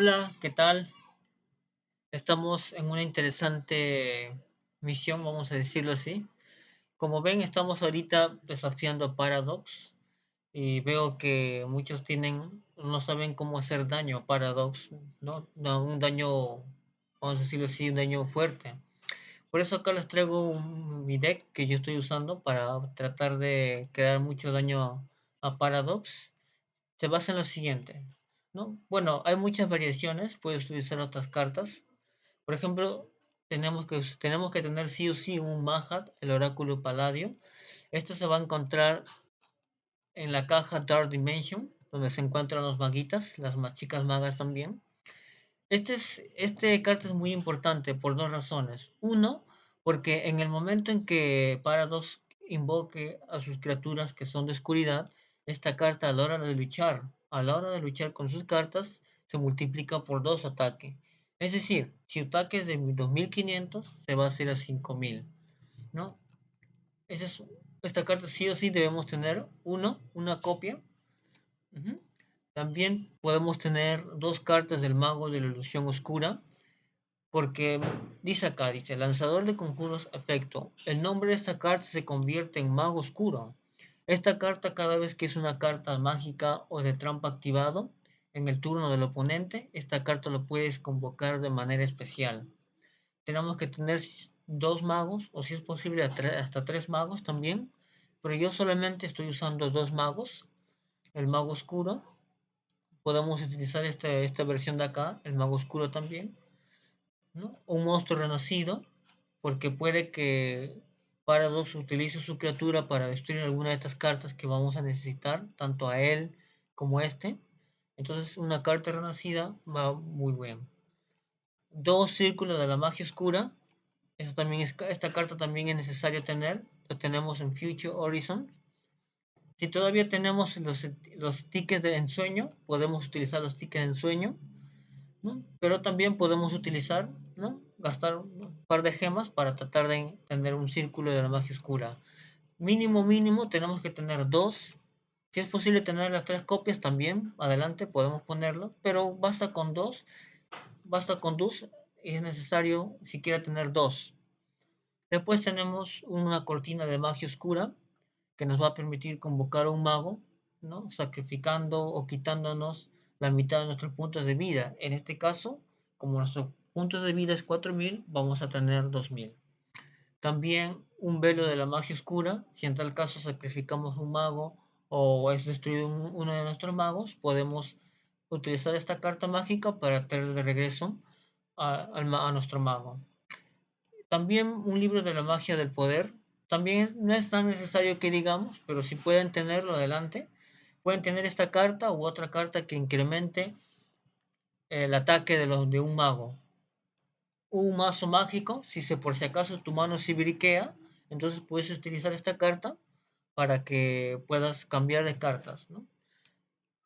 Hola, ¿qué tal? Estamos en una interesante misión, vamos a decirlo así. Como ven, estamos ahorita desafiando a Paradox y veo que muchos tienen, no saben cómo hacer daño a Paradox, ¿no? Un daño, vamos a decirlo así, un daño fuerte. Por eso acá les traigo un, mi deck que yo estoy usando para tratar de crear mucho daño a Paradox. Se basa en lo siguiente. ¿No? Bueno, hay muchas variaciones, puedes utilizar otras cartas. Por ejemplo, tenemos que, tenemos que tener sí o sí un Mahat, el oráculo Paladio. Esto se va a encontrar en la caja Dark Dimension, donde se encuentran los maguitas, las más chicas magas también. Este, es, este carta es muy importante por dos razones. Uno, porque en el momento en que Paradox invoque a sus criaturas que son de oscuridad, esta carta a la hora de luchar a la hora de luchar con sus cartas se multiplica por dos ataques. Es decir, si ataque es de 2500, se va a hacer a 5000. ¿no? es, esta carta sí o sí debemos tener uno, una copia. También podemos tener dos cartas del mago de la ilusión oscura. Porque dice acá, dice, lanzador de conjuros efecto. El nombre de esta carta se convierte en mago oscuro. Esta carta cada vez que es una carta mágica o de trampa activado en el turno del oponente, esta carta lo puedes convocar de manera especial. Tenemos que tener dos magos o si es posible hasta tres magos también, pero yo solamente estoy usando dos magos, el mago oscuro. Podemos utilizar este, esta versión de acá, el mago oscuro también. Un monstruo renacido, porque puede que Paradox utiliza su criatura para destruir alguna de estas cartas que vamos a necesitar, tanto a él como a este. Entonces una carta renacida va muy bien. Dos círculos de la magia oscura. Esta, también es, esta carta también es necesario tener. Lo tenemos en Future Horizon. Si todavía tenemos los, los tickets de ensueño, podemos utilizar los tickets de ensueño. Pero también podemos utilizar ¿no? Gastar un par de gemas para tratar de tener un círculo de la magia oscura. Mínimo, mínimo, tenemos que tener dos. Si es posible tener las tres copias también, adelante podemos ponerlo, pero basta con dos. Basta con dos y es necesario siquiera tener dos. Después tenemos una cortina de magia oscura que nos va a permitir convocar a un mago, ¿no? sacrificando o quitándonos la mitad de nuestros puntos de vida. En este caso, como nuestro puntos de vida es 4000, vamos a tener 2000. También un velo de la magia oscura, si en tal caso sacrificamos un mago o es destruido uno de nuestros magos, podemos utilizar esta carta mágica para traer de regreso a, nuestro mago. También un libro de la magia del poder. También no es tan necesario que digamos, pero si pueden tenerlo adelante, pueden tener esta carta u otra carta que incremente el ataque de un mago un mazo mágico, si se por si acaso tu mano se briquea, entonces puedes utilizar esta carta para que puedas cambiar de cartas. ¿no?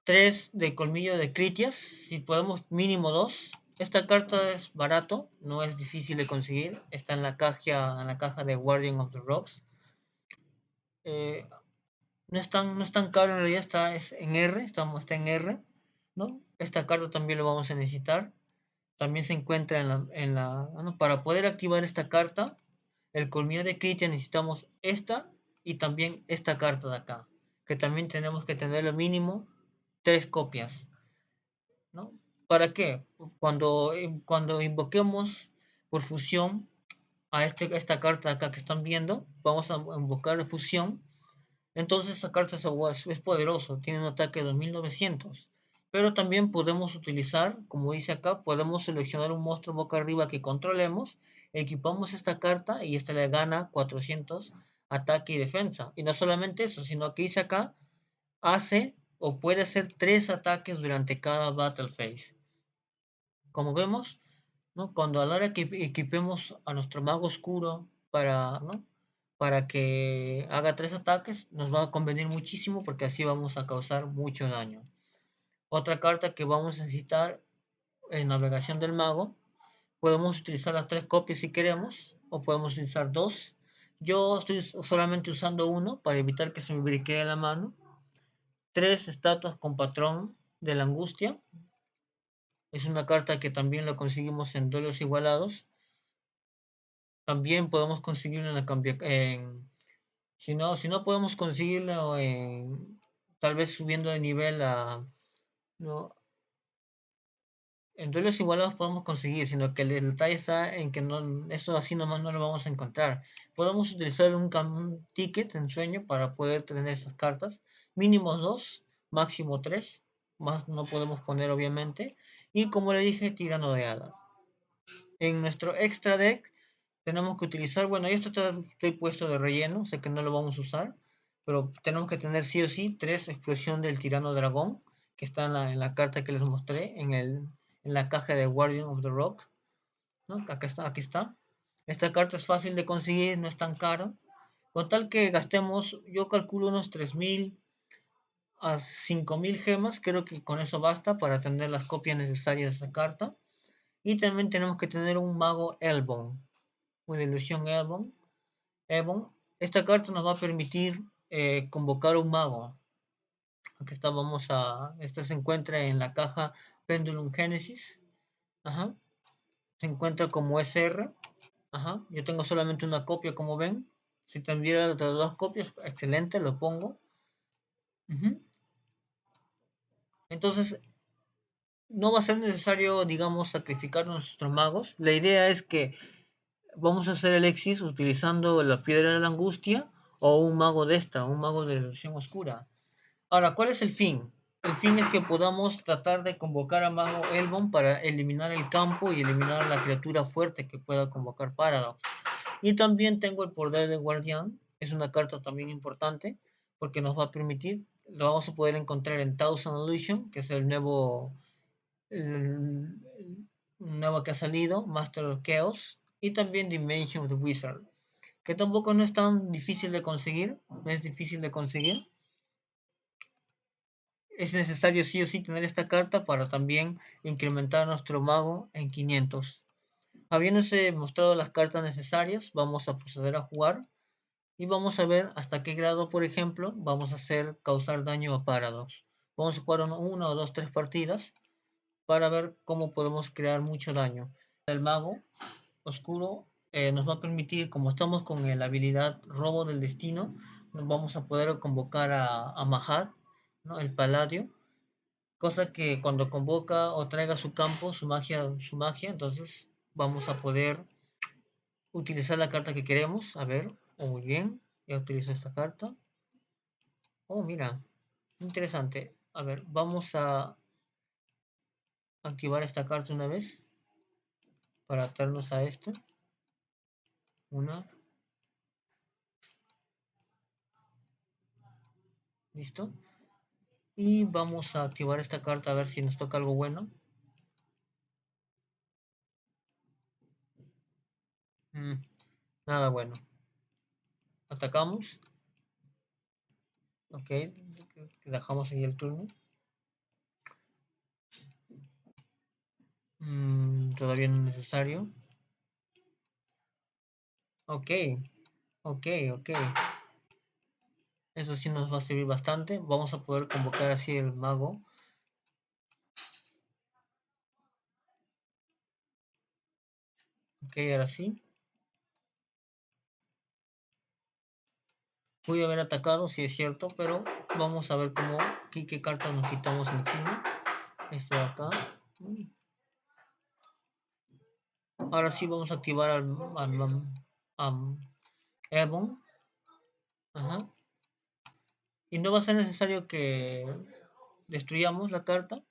3 de colmillo de Critias, si podemos mínimo dos. Esta carta es barato, no es difícil de conseguir, está en la caja, en la caja de Guardian of the Rocks. Eh, no, es tan, no es tan caro en realidad, está es en R, estamos, está en R. ¿no? Esta carta también lo vamos a necesitar también se encuentra en la... para poder activar esta carta, el colmillo de Critia necesitamos esta y también esta carta de acá, que también tenemos que tener lo mínimo tres copias. ¿no? ¿Para qué? Cuando, cuando invoquemos por fusión a, este, esta carta de acá que están viendo, vamos a invocar la fusión. Entonces esta carta es, es poderoso, tiene un ataque de 2900 pero también podemos utilizar, como dice acá, podemos seleccionar un monstruo boca arriba que controlemos, equipamos esta carta y esta le gana 400 ataque y defensa. Y no solamente eso, sino que dice acá, hace o puede hacer tres ataques durante cada battle phase. Como vemos, ¿no? cuando a la hora que equipemos a nuestro mago oscuro para, ¿no? para que haga tres ataques, nos va a convenir muchísimo porque así vamos a causar mucho daño. Otra carta que vamos a necesitar en navegación del mago. Podemos utilizar las tres copias si queremos, o podemos utilizar dos. Yo estoy solamente usando uno para evitar que se me briquee la mano. Tres estatuas con patrón de la angustia. Es una carta que también la conseguimos en duelos igualados. También podemos conseguirlo en la cambia si no, si no podemos conseguirlo en, tal vez subiendo de nivel a no, en duelos igualados podemos conseguir, sino que el, detalle está en que no, esto así nomás no lo vamos a encontrar. Podemos utilizar un, un ticket en sueño para poder tener esas cartas. Mínimo dos, máximo tres. Más no podemos poner obviamente. Y como le dije, tirano de hadas. En nuestro extra deck tenemos que utilizar, bueno, esto está, estoy puesto de relleno, sé que no lo vamos a usar, pero tenemos que tener sí o sí tres explosión del tirano dragón, está en la, carta que les mostré, en el en la caja de Guardian of the Rock. ¿no? Aquí, está, aquí está. Esta carta es fácil de conseguir, no es tan cara. Con tal que gastemos, yo calculo unos 3.000 a 5.000 gemas, creo que con eso basta para tener las copias necesarias de esta carta. Y también tenemos que tener un mago Elbon, una ilusión Elbon. Elbon. Esta carta nos va a permitir eh, convocar un mago. Aquí está, vamos a. Esta se encuentra en la caja Pendulum Genesis. Ajá. Se encuentra como SR. Ajá. Yo tengo solamente una copia, como ven. Si tuviera las dos copias, excelente, lo pongo. Entonces, no va a ser necesario, digamos, sacrificar nuestros magos. La idea es que vamos a hacer el Exis utilizando la piedra de la angustia o un mago de esta, un mago de la ilusión oscura. Ahora, ¿cuál es el fin? El fin es que podamos tratar de convocar a Mago Elbon para eliminar el campo y eliminar a la criatura fuerte que pueda convocar Paradox. Y también tengo el poder de Guardián, es una carta también importante porque nos va a permitir, lo vamos a poder encontrar en Thousand Illusion, que es el nuevo, el, nuevo que ha salido, Master of Chaos, y también Dimension of the Wizard, que tampoco no es tan difícil de conseguir, no es difícil de conseguir es necesario sí o sí tener esta carta para también incrementar nuestro mago en 500. Habiéndose mostrado las cartas necesarias, vamos a proceder a jugar y vamos a ver hasta qué grado, por ejemplo, vamos a hacer causar daño a Paradox. Vamos a jugar una o dos, tres partidas para ver cómo podemos crear mucho daño. El mago oscuro eh, nos va a permitir, como estamos con la habilidad robo del destino, vamos a poder convocar a, a Mahat el Paladio, cosa que cuando convoca o traiga su campo, su magia, su magia, entonces vamos a poder utilizar la carta que queremos. A ver, oh, muy bien, ya utilizo esta carta. Oh, mira, interesante. A ver, vamos a activar esta carta una vez para atarnos a esta. Una. ¿Listo? Y vamos a activar esta carta a ver si nos toca algo bueno. Mm, nada bueno. Atacamos. Ok, dejamos ahí el turno. Mm, todavía no es necesario. Ok, ok, ok. Eso sí nos va a servir bastante. Vamos a poder convocar así el mago. Ok, ahora sí. Pude haber atacado, si es cierto, pero vamos a ver cómo, qué, qué cartas nos quitamos encima. Este de acá. Ahora sí vamos a activar al, al, al Ebon. Ajá. Y no va a ser necesario que destruyamos la carta.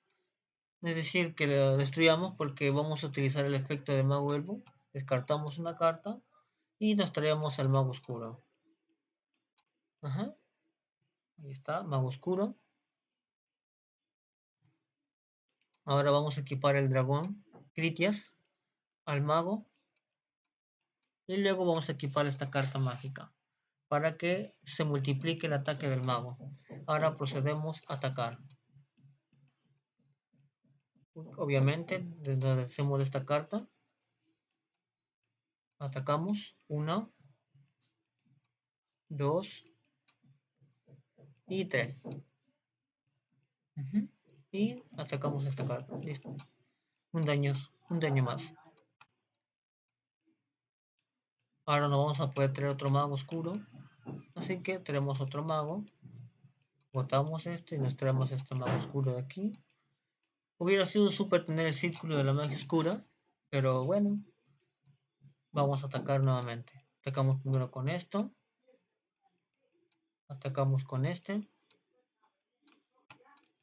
Es decir, que la destruyamos porque vamos a utilizar el efecto de Mago Elbow. Descartamos una carta y nos traemos al Mago Oscuro. Ajá. Ahí está, Mago Oscuro. Ahora vamos a equipar el dragón Critias al mago. Y luego vamos a equipar esta carta mágica para que se multiplique el ataque del mago. Ahora procedemos a atacar. Obviamente, desde hacemos esta carta, atacamos. Una, dos y tres. Y atacamos esta carta. Listo. Un daño, un daño más. Ahora no vamos a poder traer otro mago oscuro. Así que tenemos otro mago. Botamos este y nos traemos este mago oscuro de aquí. Hubiera sido súper tener el círculo de la magia oscura. Pero bueno. Vamos a atacar nuevamente. Atacamos primero con esto. Atacamos con este.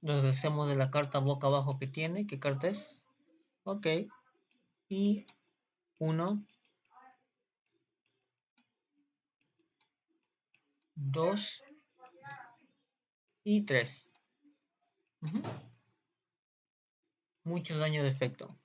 Nos deshacemos de la carta boca abajo que tiene. ¿Qué carta es? Ok. Y uno. Dos. Y tres. Mucho daño de efecto.